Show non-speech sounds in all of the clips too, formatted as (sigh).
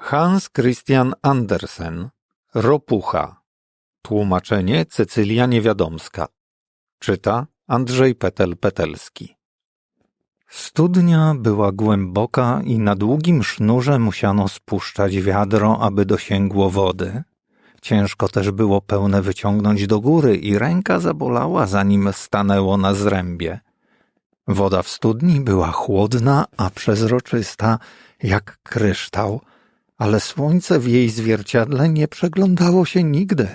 Hans Christian Andersen Ropucha Tłumaczenie Cecylia Niewiadomska Czyta Andrzej Petel-Petelski Studnia była głęboka i na długim sznurze musiano spuszczać wiadro, aby dosięgło wody. Ciężko też było pełne wyciągnąć do góry i ręka zabolała, zanim stanęło na zrębie. Woda w studni była chłodna, a przezroczysta, jak kryształ, ale słońce w jej zwierciadle nie przeglądało się nigdy.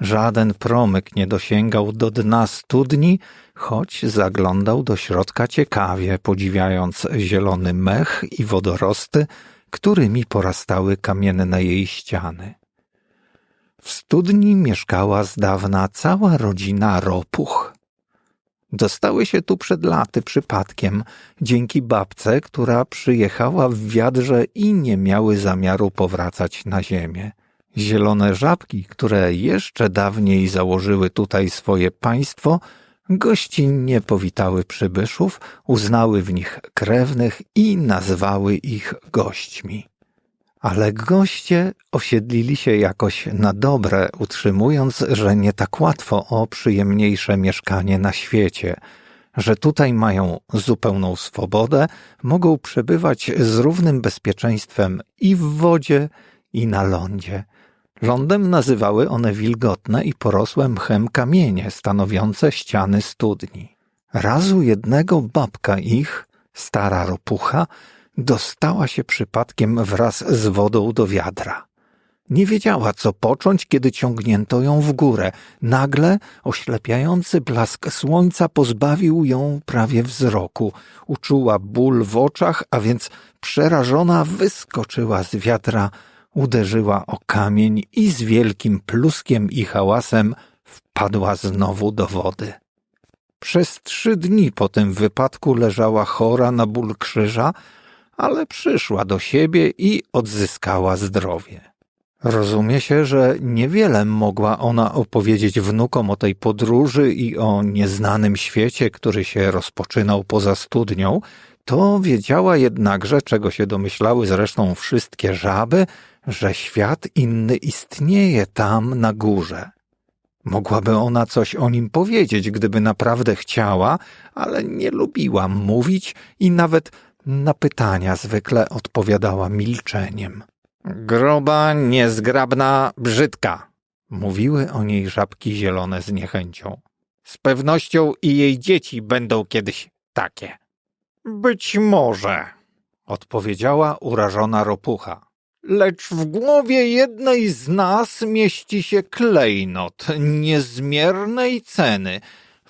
Żaden promyk nie dosięgał do dna studni, choć zaglądał do środka ciekawie, podziwiając zielony mech i wodorosty, którymi porastały kamienne jej ściany. W studni mieszkała z dawna cała rodzina ropuch. Dostały się tu przed laty przypadkiem, dzięki babce, która przyjechała w wiadrze i nie miały zamiaru powracać na ziemię. Zielone żabki, które jeszcze dawniej założyły tutaj swoje państwo, gościnnie powitały przybyszów, uznały w nich krewnych i nazwały ich gośćmi. Ale goście osiedlili się jakoś na dobre, utrzymując, że nie tak łatwo o przyjemniejsze mieszkanie na świecie, że tutaj mają zupełną swobodę, mogą przebywać z równym bezpieczeństwem i w wodzie, i na lądzie. Lądem nazywały one wilgotne i porosłe mchem kamienie stanowiące ściany studni. Razu jednego babka ich, stara ropucha, dostała się przypadkiem wraz z wodą do wiadra. Nie wiedziała, co począć, kiedy ciągnięto ją w górę. Nagle oślepiający blask słońca pozbawił ją prawie wzroku. Uczuła ból w oczach, a więc przerażona wyskoczyła z wiatra, uderzyła o kamień i z wielkim pluskiem i hałasem wpadła znowu do wody. Przez trzy dni po tym wypadku leżała chora na ból krzyża, ale przyszła do siebie i odzyskała zdrowie. Rozumie się, że niewiele mogła ona opowiedzieć wnukom o tej podróży i o nieznanym świecie, który się rozpoczynał poza studnią, to wiedziała jednakże, czego się domyślały zresztą wszystkie żaby, że świat inny istnieje tam na górze. Mogłaby ona coś o nim powiedzieć, gdyby naprawdę chciała, ale nie lubiła mówić i nawet na pytania zwykle odpowiadała milczeniem. Groba, niezgrabna, brzydka, mówiły o niej żabki zielone z niechęcią. Z pewnością i jej dzieci będą kiedyś takie. Być może, odpowiedziała urażona ropucha. Lecz w głowie jednej z nas mieści się klejnot niezmiernej ceny,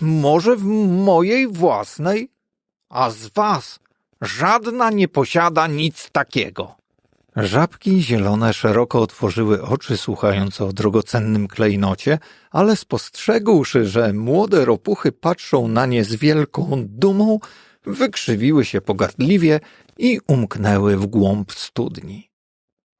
może w mojej własnej, a z was Żadna nie posiada nic takiego. Żabki zielone szeroko otworzyły oczy, słuchając o drogocennym klejnocie, ale spostrzegłszy, że młode ropuchy patrzą na nie z wielką dumą, wykrzywiły się pogardliwie i umknęły w głąb studni.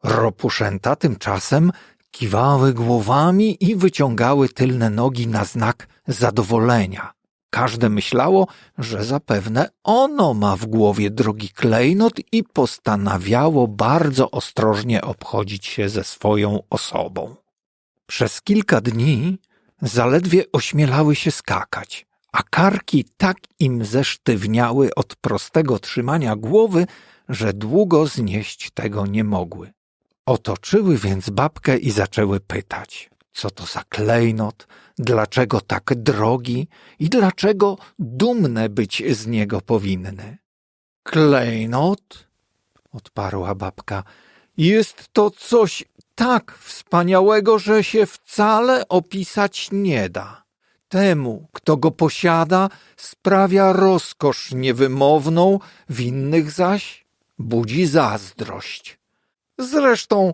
Ropuszęta tymczasem kiwały głowami i wyciągały tylne nogi na znak zadowolenia. Każde myślało, że zapewne ono ma w głowie drogi klejnot i postanawiało bardzo ostrożnie obchodzić się ze swoją osobą. Przez kilka dni zaledwie ośmielały się skakać, a karki tak im zesztywniały od prostego trzymania głowy, że długo znieść tego nie mogły. Otoczyły więc babkę i zaczęły pytać, co to za klejnot, dlaczego tak drogi i dlaczego dumne być z niego powinny. Klejnot, odparła babka, jest to coś tak wspaniałego, że się wcale opisać nie da. Temu, kto go posiada, sprawia rozkosz niewymowną, w innych zaś budzi zazdrość. Zresztą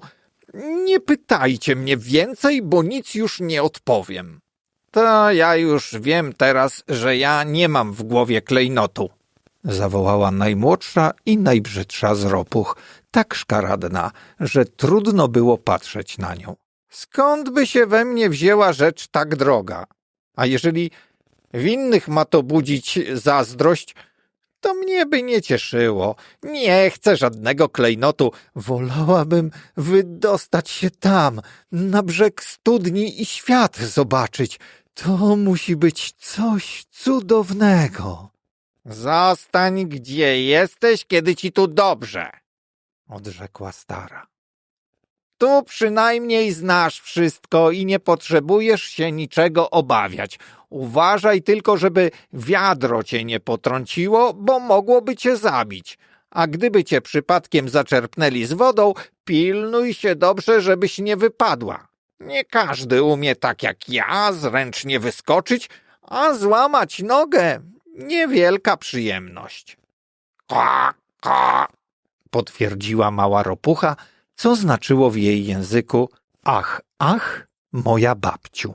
nie pytajcie mnie więcej, bo nic już nie odpowiem. To ja już wiem teraz, że ja nie mam w głowie klejnotu. Zawołała najmłodsza i najbrzydsza z ropuch, tak szkaradna, że trudno było patrzeć na nią. Skąd by się we mnie wzięła rzecz tak droga? A jeżeli w innych ma to budzić zazdrość, To mnie by nie cieszyło. Nie chcę żadnego klejnotu. Wolałabym wydostać się tam, na brzeg studni i świat zobaczyć. To musi być coś cudownego. Zostań gdzie jesteś, kiedy ci tu dobrze, odrzekła stara. Tu przynajmniej znasz wszystko i nie potrzebujesz się niczego obawiać. Uważaj tylko, żeby wiadro cię nie potrąciło, bo mogłoby cię zabić. A gdyby cię przypadkiem zaczerpnęli z wodą, pilnuj się dobrze, żebyś nie wypadła. Nie każdy umie tak jak ja zręcznie wyskoczyć, a złamać nogę niewielka przyjemność. Ka, ka, potwierdziła mała ropucha, co znaczyło w jej języku ach, ach, moja babciu.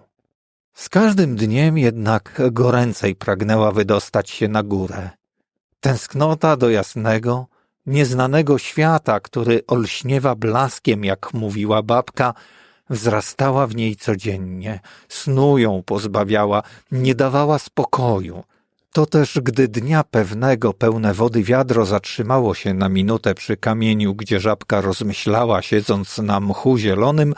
Z każdym dniem jednak goręcej pragnęła wydostać się na górę. Tęsknota do jasnego, nieznanego świata, który olśniewa blaskiem, jak mówiła babka, wzrastała w niej codziennie, snu ją pozbawiała, nie dawała spokoju. To też, gdy dnia pewnego pełne wody wiadro zatrzymało się na minutę przy kamieniu, gdzie żabka rozmyślała, siedząc na mchu zielonym,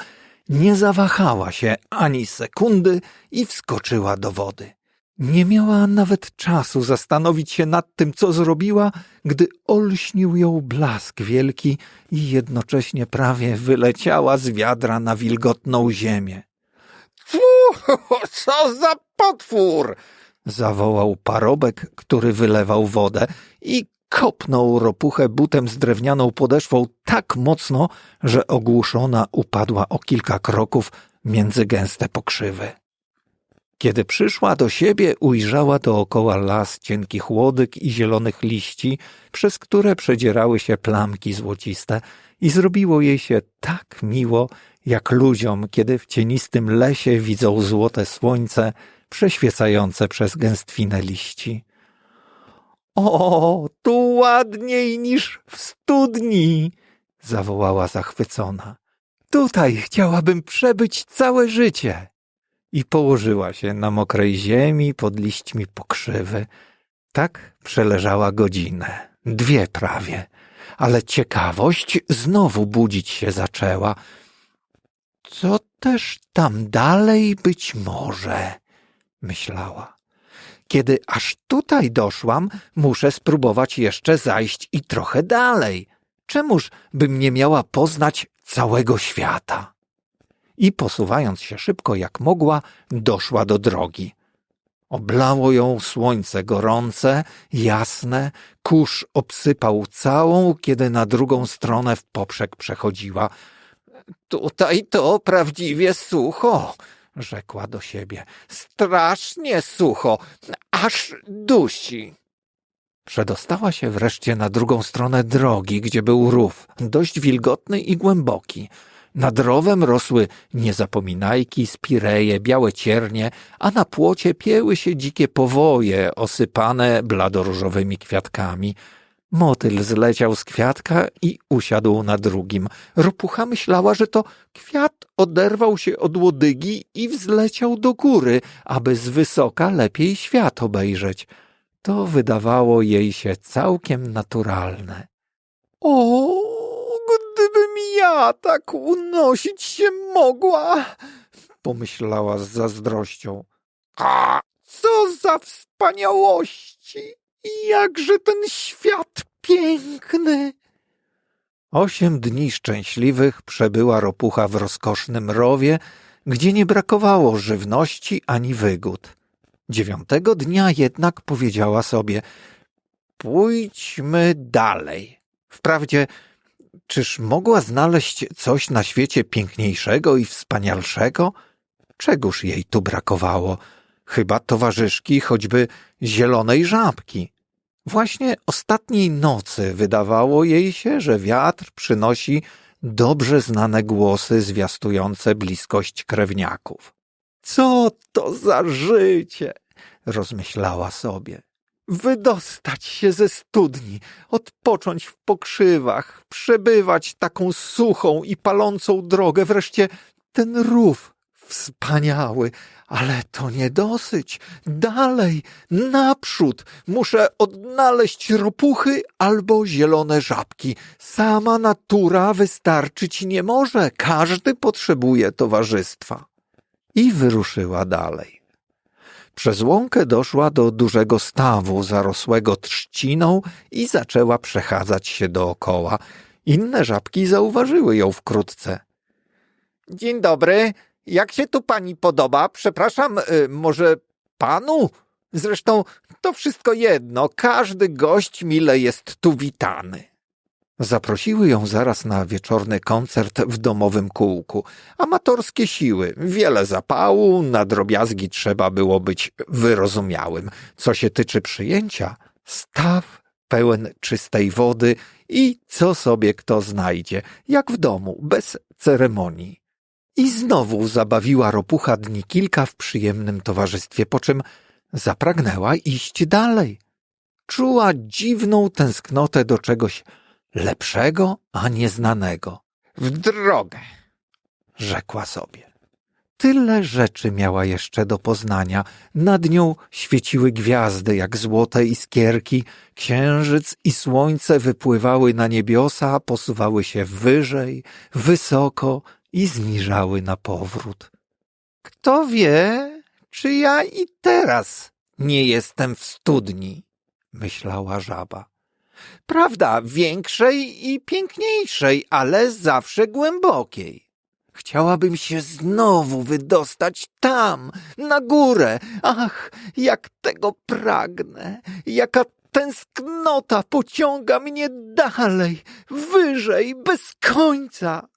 nie zawahała się ani sekundy i wskoczyła do wody. Nie miała nawet czasu zastanowić się nad tym, co zrobiła, gdy olśnił ją blask wielki i jednocześnie prawie wyleciała z wiadra na wilgotną ziemię. (laughs) Fu, co za potwór! zawołał parobek, który wylewał wodę i kopnął ropuchę butem z drewnianą podeszwą tak mocno, że ogłuszona upadła o kilka kroków między gęste pokrzywy. Kiedy przyszła do siebie, ujrzała dookoła las cienkich łodyg i zielonych liści, przez które przedzierały się plamki złociste i zrobiło jej się tak miło, jak ludziom, kiedy w cienistym lesie widzą złote słońce przeświecające przez gęstwinę liści. O, tu ładniej niż w studni! zawołała zachwycona. Tutaj chciałabym przebyć całe życie. I położyła się na mokrej ziemi pod liśćmi pokrzywy. Tak przeleżała godzinę, dwie prawie, ale ciekawość znowu budzić się zaczęła. Co też tam dalej być może? myślała. Kiedy aż tutaj doszłam, muszę spróbować jeszcze zajść i trochę dalej. Czemuż bym nie miała poznać całego świata? I posuwając się szybko jak mogła, doszła do drogi. Oblało ją słońce gorące, jasne, kurz obsypał całą, kiedy na drugą stronę w poprzek przechodziła. Tutaj to prawdziwie sucho, rzekła do siebie. Strasznie sucho, aż dusi. Przedostała się wreszcie na drugą stronę drogi, gdzie był rów, dość wilgotny i głęboki. Nad rowem rosły niezapominajki, spireje, białe ciernie, a na płocie pieły się dzikie powoje osypane bladoróżowymi kwiatkami. Motyl zleciał z kwiatka i usiadł na drugim. Ropucha myślała, że to kwiat oderwał się od łodygi i wzleciał do góry, aby z wysoka lepiej świat obejrzeć. To wydawało jej się całkiem naturalne. O, gdybym ja tak unosić się mogła, pomyślała z zazdrością. A co za wspaniałości! Jakże ten świat piękny! Osiem dni szczęśliwych przebyła ropucha w rozkosznym rowie, gdzie nie brakowało żywności ani wygód. Dziewiątego dnia jednak powiedziała sobie Pójdźmy dalej. Wprawdzie, czyż mogła znaleźć coś na świecie piękniejszego i wspanialszego? Czegóż jej tu brakowało? Chyba towarzyszki choćby zielonej żabki. Właśnie ostatniej nocy wydawało jej się, że wiatr przynosi dobrze znane głosy zwiastujące bliskość krewniaków. Co to za życie! rozmyślała sobie. Wydostać się ze studni, odpocząć w pokrzywach, przebywać taką suchą i palącą drogę, wreszcie ten rów Wspaniały, ale to nie dosyć. Dalej, naprzód. Muszę odnaleźć ropuchy albo zielone żabki. Sama natura wystarczyć nie może. Każdy potrzebuje towarzystwa. I wyruszyła dalej. Przez łąkę doszła do dużego stawu zarosłego trzciną i zaczęła przechadzać się dookoła. Inne żabki zauważyły ją wkrótce. Dzień dobry, jak się tu pani podoba? Przepraszam, y, może panu? Zresztą to wszystko jedno, każdy gość mile jest tu witany. Zaprosiły ją zaraz na wieczorny koncert w domowym kółku. Amatorskie siły, wiele zapału, na drobiazgi trzeba było być wyrozumiałym. Co się tyczy przyjęcia, staw pełen czystej wody i co sobie kto znajdzie, jak w domu, bez ceremonii. I znowu zabawiła ropucha dni kilka w przyjemnym towarzystwie, po czym zapragnęła iść dalej. Czuła dziwną tęsknotę do czegoś lepszego, a nieznanego. W drogę, rzekła sobie. Tyle rzeczy miała jeszcze do poznania. Nad nią świeciły gwiazdy jak złote iskierki, księżyc i słońce wypływały na niebiosa, posuwały się wyżej, wysoko i zmierzały na powrót. Kto wie, czy ja i teraz nie jestem w studni, myślała żaba. Prawda, większej i piękniejszej, ale zawsze głębokiej. Chciałabym się znowu wydostać tam, na górę. Ach, jak tego pragnę, jaka tęsknota pociąga mnie dalej, wyżej, bez końca.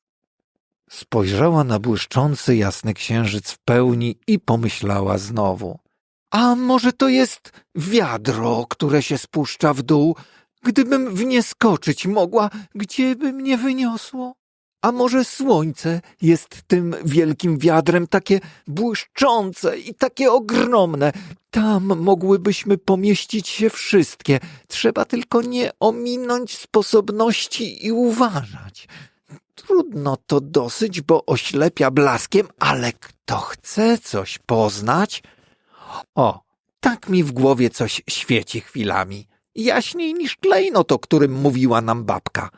Spojrzała na błyszczący jasny księżyc w pełni i pomyślała znowu. A może to jest wiadro, które się spuszcza w dół? Gdybym w nie skoczyć mogła, gdzie by mnie wyniosło? A może słońce jest tym wielkim wiadrem takie błyszczące i takie ogromne? Tam mogłybyśmy pomieścić się wszystkie. Trzeba tylko nie ominąć sposobności i uważać. Trudno to dosyć, bo oślepia blaskiem, ale kto chce coś poznać? O, tak mi w głowie coś świeci chwilami. Jaśniej niż klejnot, o którym mówiła nam babka.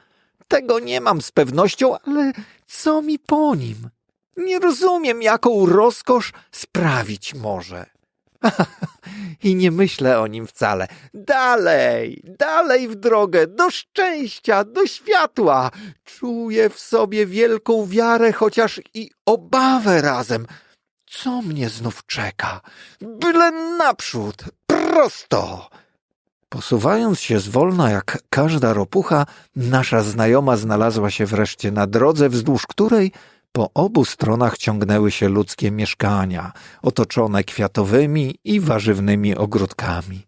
Tego nie mam z pewnością, ale co mi po nim? Nie rozumiem, jaką rozkosz sprawić może. (laughs) I nie myślę o nim wcale. Dalej, dalej w drogę, do szczęścia, do światła. Czuję w sobie wielką wiarę, chociaż i obawę razem. Co mnie znów czeka? Byle naprzód, prosto. Posuwając się zwolna jak każda ropucha, nasza znajoma znalazła się wreszcie na drodze, wzdłuż której po obu stronach ciągnęły się ludzkie mieszkania, otoczone kwiatowymi i warzywnymi ogródkami.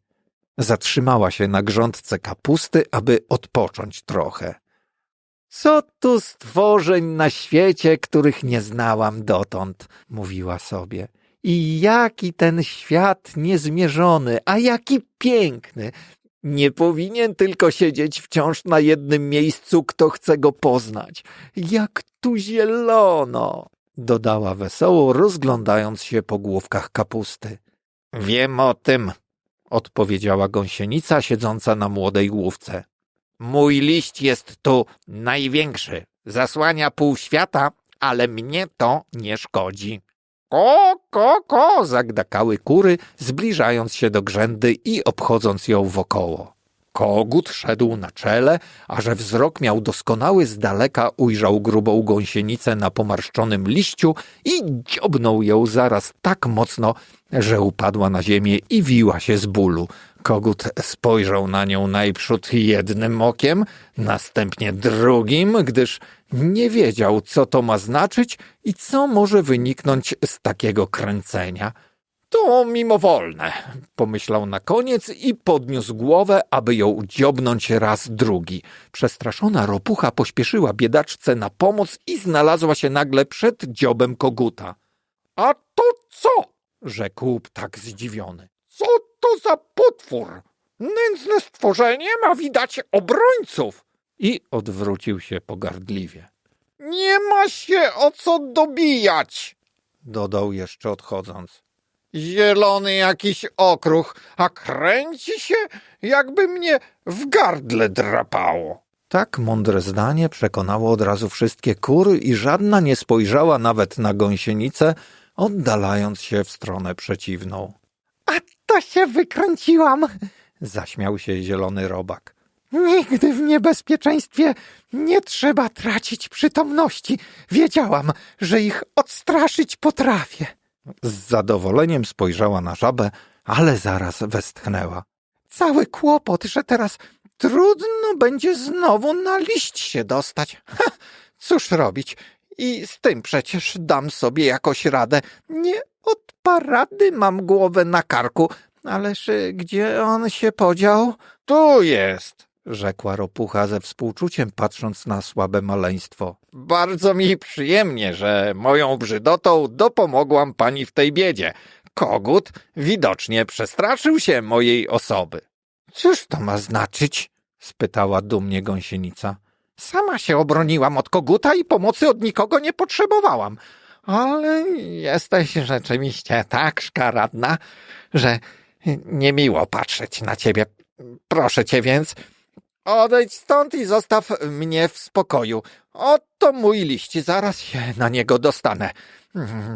Zatrzymała się na grządce kapusty, aby odpocząć trochę. Co tu stworzeń na świecie, których nie znałam dotąd, mówiła sobie. I jaki ten świat niezmierzony, a jaki piękny. Nie powinien tylko siedzieć wciąż na jednym miejscu, kto chce go poznać. Jak tu zielono! dodała wesoło, rozglądając się po główkach kapusty. Wiem o tym, odpowiedziała gąsienica siedząca na młodej główce. Mój liść jest tu największy. Zasłania pół świata, ale mnie to nie szkodzi. Ko, ko, ko, zagdakały kury, zbliżając się do grzędy i obchodząc ją wokoło. Kogut szedł na czele, a że wzrok miał doskonały z daleka, ujrzał grubą gąsienicę na pomarszczonym liściu i dziobnął ją zaraz tak mocno, że upadła na ziemię i wiła się z bólu. Kogut spojrzał na nią najprzód jednym okiem, następnie drugim, gdyż nie wiedział, co to ma znaczyć i co może wyniknąć z takiego kręcenia. To mimowolne, pomyślał na koniec i podniósł głowę, aby ją dziobnąć raz drugi. Przestraszona ropucha pośpieszyła biedaczce na pomoc i znalazła się nagle przed dziobem koguta. A to co? rzekł tak zdziwiony. Co to za potwór? Nędzne stworzenie ma widać obrońców. I odwrócił się pogardliwie. Nie ma się o co dobijać, dodał jeszcze odchodząc. Zielony jakiś okruch, a kręci się, jakby mnie w gardle drapało. Tak mądre zdanie przekonało od razu wszystkie kury i żadna nie spojrzała nawet na gąsienicę, oddalając się w stronę przeciwną. A to się wykręciłam. Zaśmiał się zielony robak. Nigdy w niebezpieczeństwie nie trzeba tracić przytomności. Wiedziałam, że ich odstraszyć potrafię. Z zadowoleniem spojrzała na żabę, ale zaraz westchnęła. Cały kłopot, że teraz trudno będzie znowu na liść się dostać. Ha, cóż robić? I z tym przecież dam sobie jakoś radę. Nie od parady mam głowę na karku. Ależ y, gdzie on się podział? Tu jest. Rzekła ropucha ze współczuciem, patrząc na słabe maleństwo. Bardzo mi przyjemnie, że moją brzydotą dopomogłam pani w tej biedzie. Kogut widocznie przestraszył się mojej osoby. Cóż to ma znaczyć? spytała dumnie gąsienica. Sama się obroniłam od koguta i pomocy od nikogo nie potrzebowałam. Ale jesteś rzeczywiście tak szkaradna, że niemiło patrzeć na ciebie. Proszę cię więc, odejdź stąd i zostaw mnie w spokoju. Oto mój liść, zaraz się na niego dostanę.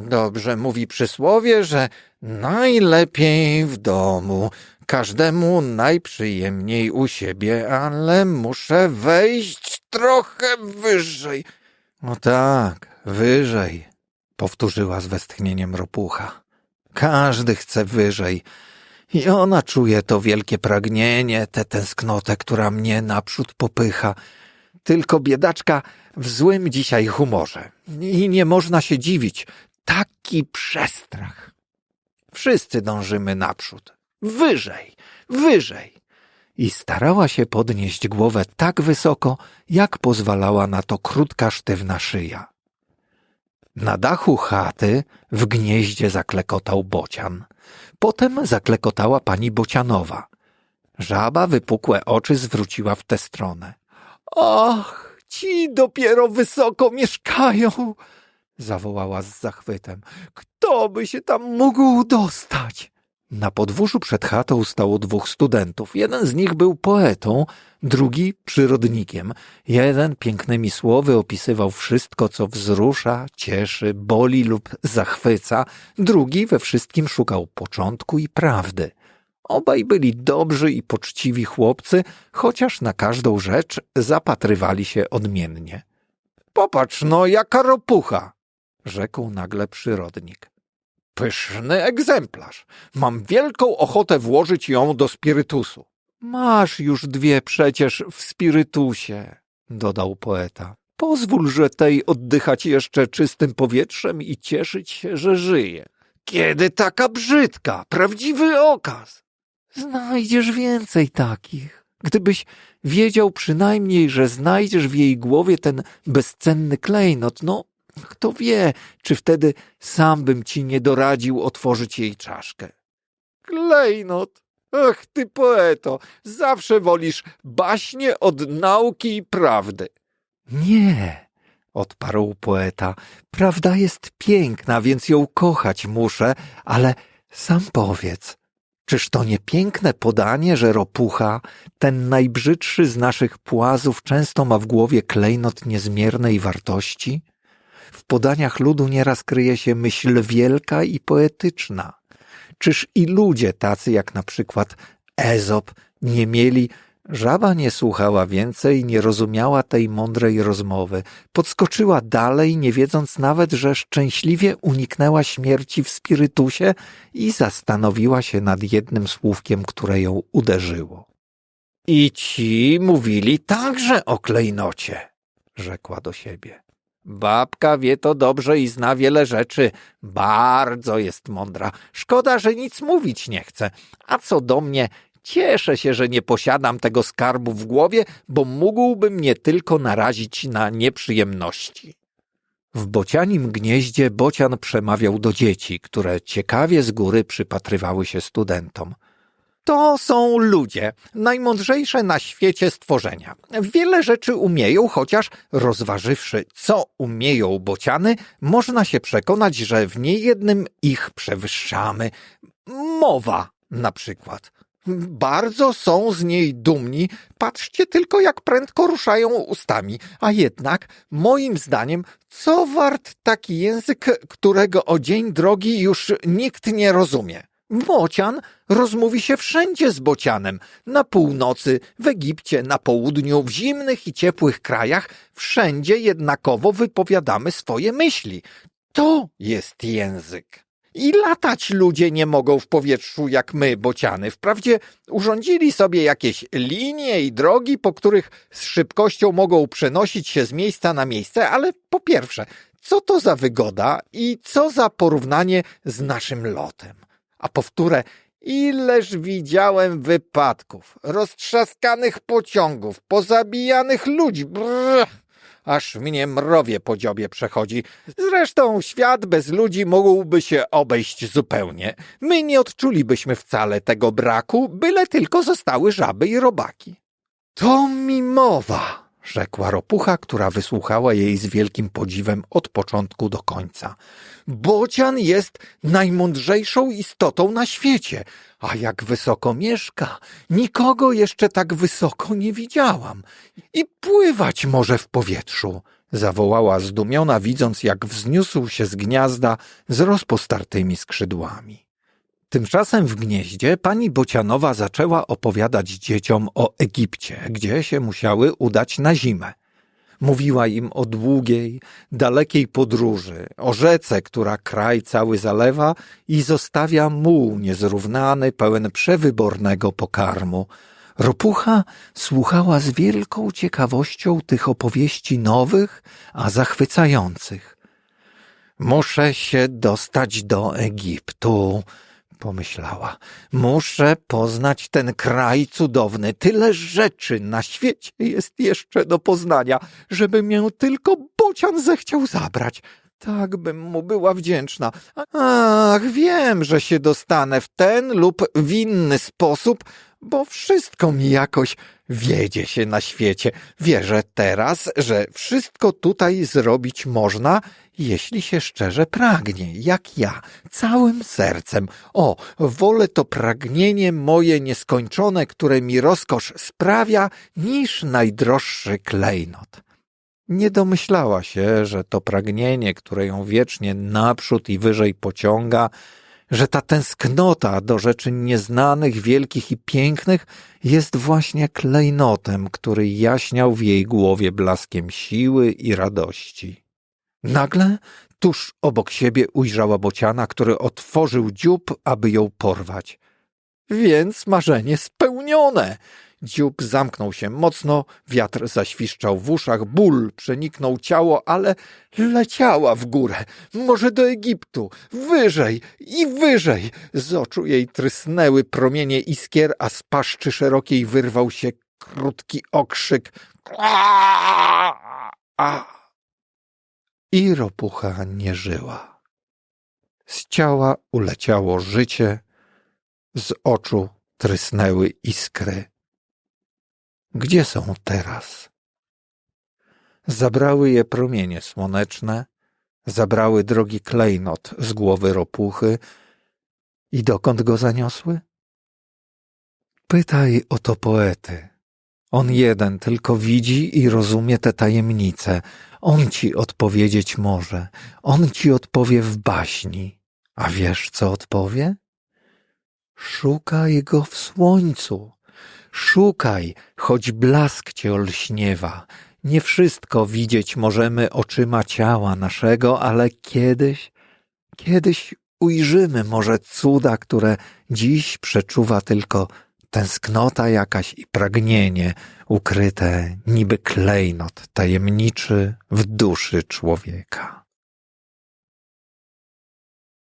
Dobrze mówi przysłowie, że najlepiej w domu, każdemu najprzyjemniej u siebie, ale muszę wejść trochę wyżej. O tak, wyżej, powtórzyła z westchnieniem ropucha. Każdy chce wyżej. I ona czuje to wielkie pragnienie, tę tęsknotę, która mnie naprzód popycha. Tylko biedaczka w złym dzisiaj humorze. I nie można się dziwić. Taki przestrach. Wszyscy dążymy naprzód. Wyżej, wyżej. I starała się podnieść głowę tak wysoko, jak pozwalała na to krótka, sztywna szyja. Na dachu chaty w gnieździe zaklekotał bocian. Potem zaklekotała pani bocianowa. Żaba wypukłe oczy zwróciła w tę stronę. Ach, ci dopiero wysoko mieszkają! zawołała z zachwytem. Kto by się tam mógł dostać? Na podwórzu przed chatą stało dwóch studentów. Jeden z nich był poetą, drugi przyrodnikiem. Jeden pięknymi słowy opisywał wszystko, co wzrusza, cieszy, boli lub zachwyca. Drugi we wszystkim szukał początku i prawdy. Obaj byli dobrzy i poczciwi chłopcy, chociaż na każdą rzecz zapatrywali się odmiennie. Popatrz no, jaka ropucha! rzekł nagle przyrodnik. Pyszny egzemplarz. Mam wielką ochotę włożyć ją do spirytusu. Masz już dwie przecież w spirytusie, dodał poeta. Pozwól, że tej oddychać jeszcze czystym powietrzem i cieszyć się, że żyje. Kiedy taka brzydka, prawdziwy okaz. Znajdziesz więcej takich. Gdybyś wiedział przynajmniej, że znajdziesz w jej głowie ten bezcenny klejnot, no kto wie, czy wtedy sam bym ci nie doradził otworzyć jej czaszkę. Klejnot! Ach, ty poeto, zawsze wolisz baśnie od nauki i prawdy. Nie, odparł poeta, prawda jest piękna, więc ją kochać muszę, ale sam powiedz, czyż to nie piękne podanie, że ropucha, ten najbrzydszy z naszych płazów, często ma w głowie klejnot niezmiernej wartości? W podaniach ludu nieraz kryje się myśl wielka i poetyczna. Czyż i ludzie tacy jak na przykład Ezop nie mieli Żaba nie słuchała więcej, nie rozumiała tej mądrej rozmowy. Podskoczyła dalej, nie wiedząc nawet, że szczęśliwie uniknęła śmierci w spirytusie i zastanowiła się nad jednym słówkiem, które ją uderzyło. I ci mówili także o klejnocie, rzekła do siebie. Babka wie to dobrze i zna wiele rzeczy. Bardzo jest mądra. Szkoda, że nic mówić nie chce. A co do mnie, cieszę się, że nie posiadam tego skarbu w głowie, bo mógłby mnie tylko narazić na nieprzyjemności. W bocianim gnieździe bocian przemawiał do dzieci, które ciekawie z góry przypatrywały się studentom. To są ludzie, najmądrzejsze na świecie stworzenia. Wiele rzeczy umieją, chociaż rozważywszy, co umieją bociany, można się przekonać, że w niejednym ich przewyższamy. Mowa na przykład. Bardzo są z niej dumni. Patrzcie tylko, jak prędko ruszają ustami. A jednak, moim zdaniem, co wart taki język, którego o dzień drogi już nikt nie rozumie? Bocian rozmówi się wszędzie z bocianem. Na północy, w Egipcie, na południu, w zimnych i ciepłych krajach, wszędzie jednakowo wypowiadamy swoje myśli. To jest język. I latać ludzie nie mogą w powietrzu jak my, bociany. Wprawdzie urządzili sobie jakieś linie i drogi, po których z szybkością mogą przenosić się z miejsca na miejsce, ale po pierwsze, co to za wygoda i co za porównanie z naszym lotem? A powtórę, ileż widziałem wypadków, roztrzaskanych pociągów, pozabijanych ludzi. Brrr, aż mnie mrowie po dziobie przechodzi. Zresztą świat bez ludzi mógłby się obejść zupełnie. My nie odczulibyśmy wcale tego braku, byle tylko zostały żaby i robaki. To mi mowa, rzekła ropucha, która wysłuchała jej z wielkim podziwem od początku do końca. Bocian jest najmądrzejszą istotą na świecie, a jak wysoko mieszka, nikogo jeszcze tak wysoko nie widziałam. I pływać może w powietrzu, zawołała zdumiona, widząc jak wzniósł się z gniazda z rozpostartymi skrzydłami. Tymczasem w gnieździe pani Bocianowa zaczęła opowiadać dzieciom o Egipcie, gdzie się musiały udać na zimę. Mówiła im o długiej, dalekiej podróży, o rzece, która kraj cały zalewa i zostawia muł niezrównany, pełen przewybornego pokarmu. Ropucha słuchała z wielką ciekawością tych opowieści nowych, a zachwycających. Muszę się dostać do Egiptu, pomyślała. Muszę poznać ten kraj cudowny. Tyle rzeczy na świecie jest jeszcze do poznania, żeby mię tylko bocian zechciał zabrać. Tak bym mu była wdzięczna. Ach, wiem, że się dostanę w ten lub w inny sposób, bo wszystko mi jakoś wiedzie się na świecie. Wierzę teraz, że wszystko tutaj zrobić można, jeśli się szczerze pragnie, jak ja, całym sercem. O, wolę to pragnienie moje nieskończone, które mi rozkosz sprawia, niż najdroższy klejnot. Nie domyślała się, że to pragnienie, które ją wiecznie naprzód i wyżej pociąga, że ta tęsknota do rzeczy nieznanych, wielkich i pięknych jest właśnie klejnotem, który jaśniał w jej głowie blaskiem siły i radości. Nagle tuż obok siebie ujrzała bociana, który otworzył dziób, aby ją porwać. Więc marzenie spełnione! Dziób zamknął się mocno, wiatr zaświszczał w uszach, ból przeniknął ciało, ale leciała w górę, może do Egiptu, wyżej i wyżej. Z oczu jej trysnęły promienie iskier, a z paszczy szerokiej wyrwał się krótki okrzyk. A! I ropucha nie żyła. Z ciała uleciało życie, z oczu trysnęły iskry. Gdzie są teraz? Zabrały je promienie słoneczne, zabrały drogi klejnot z głowy ropuchy i dokąd go zaniosły? Pytaj o to poety. On jeden tylko widzi i rozumie te tajemnice. On ci odpowiedzieć może. On ci odpowie w baśni. A wiesz, co odpowie? Szukaj go w słońcu. Szukaj, choć blask cię olśniewa. Nie wszystko widzieć możemy oczyma ciała naszego, ale kiedyś, kiedyś ujrzymy może cuda, które dziś przeczuwa tylko tęsknota jakaś i pragnienie ukryte niby klejnot tajemniczy w duszy człowieka.